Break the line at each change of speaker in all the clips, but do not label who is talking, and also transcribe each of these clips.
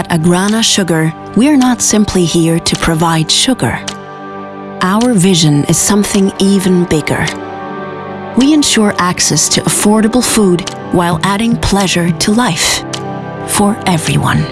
At Agrana Sugar, we're not simply here to provide sugar. Our vision is something even bigger. We ensure access to affordable food while adding pleasure to life. For everyone.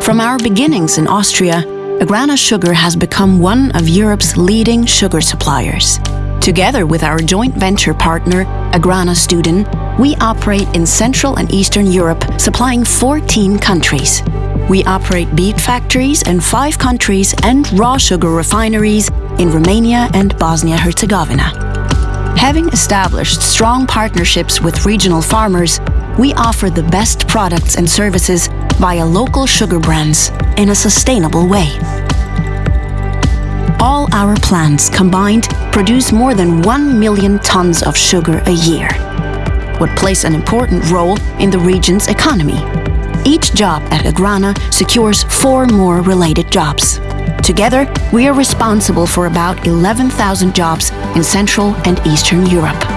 From our beginnings in Austria, Agrana Sugar has become one of Europe's leading sugar suppliers. Together with our joint venture partner, Agrana Studen, we operate in Central and Eastern Europe, supplying 14 countries. We operate beet factories in five countries and raw sugar refineries in Romania and Bosnia-Herzegovina. Having established strong partnerships with regional farmers, we offer the best products and services via local sugar brands in a sustainable way. All our plants combined produce more than 1 million tons of sugar a year, what plays an important role in the region's economy. Each job at Agrana secures four more related jobs. Together, we are responsible for about 11,000 jobs in Central and Eastern Europe.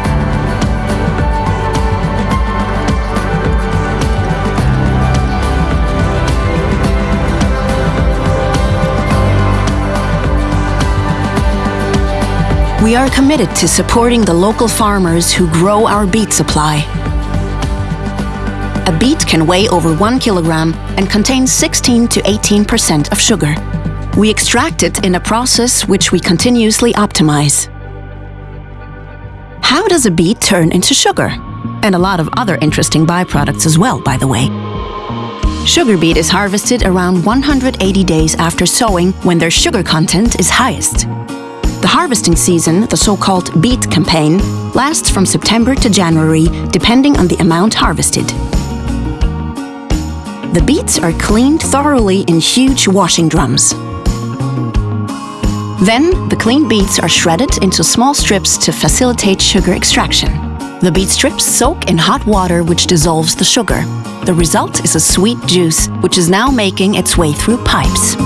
We are committed to supporting the local farmers who grow our beet supply. A beet can weigh over one kilogram and contains 16 to 18% of sugar. We extract it in a process which we continuously optimize. How does a beet turn into sugar? And a lot of other interesting byproducts as well, by the way. Sugar beet is harvested around 180 days after sowing when their sugar content is highest. The harvesting season, the so-called beet campaign, lasts from September to January, depending on the amount harvested. The beets are cleaned thoroughly in huge washing drums. Then, the cleaned beets are shredded into small strips to facilitate sugar extraction. The beet strips soak in hot water which dissolves the sugar. The result is a sweet juice, which is now making its way through pipes.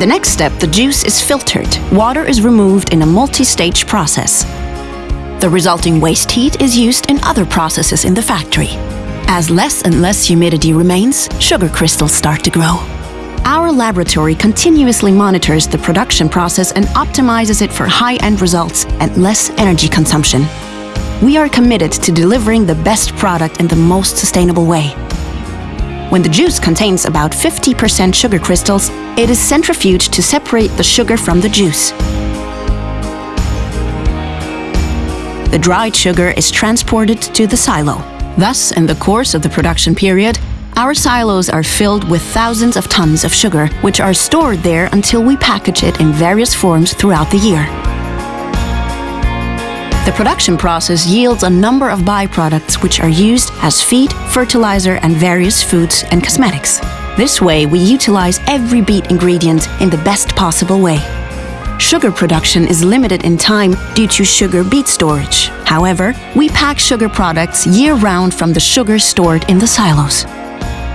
The next step, the juice is filtered. Water is removed in a multi-stage process. The resulting waste heat is used in other processes in the factory. As less and less humidity remains, sugar crystals start to grow. Our laboratory continuously monitors the production process and optimizes it for high-end results and less energy consumption. We are committed to delivering the best product in the most sustainable way. When the juice contains about 50% sugar crystals, it is centrifuged to separate the sugar from the juice. The dried sugar is transported to the silo. Thus, in the course of the production period, our silos are filled with thousands of tons of sugar, which are stored there until we package it in various forms throughout the year. Production process yields a number of byproducts which are used as feed, fertilizer and various foods and cosmetics. This way we utilize every beet ingredient in the best possible way. Sugar production is limited in time due to sugar beet storage. However, we pack sugar products year-round from the sugar stored in the silos.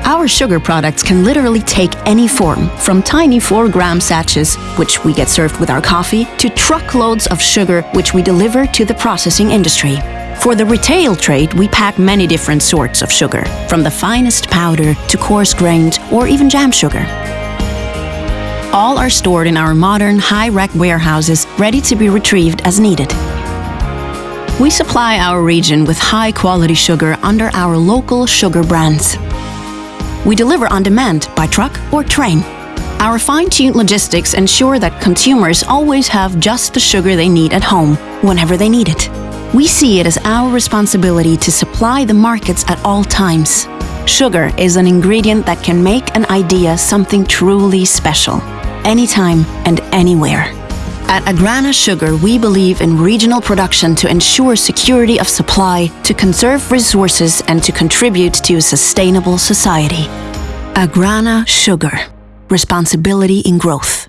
Our sugar products can literally take any form, from tiny 4-gram sachets, which we get served with our coffee, to truckloads of sugar which we deliver to the processing industry. For the retail trade, we pack many different sorts of sugar, from the finest powder to coarse-grained or even jam sugar. All are stored in our modern high-rack warehouses, ready to be retrieved as needed. We supply our region with high-quality sugar under our local sugar brands. We deliver on demand by truck or train. Our fine-tuned logistics ensure that consumers always have just the sugar they need at home, whenever they need it. We see it as our responsibility to supply the markets at all times. Sugar is an ingredient that can make an idea something truly special, anytime and anywhere. At Agrana Sugar, we believe in regional production to ensure security of supply, to conserve resources and to contribute to a sustainable society. Agrana Sugar. Responsibility in growth.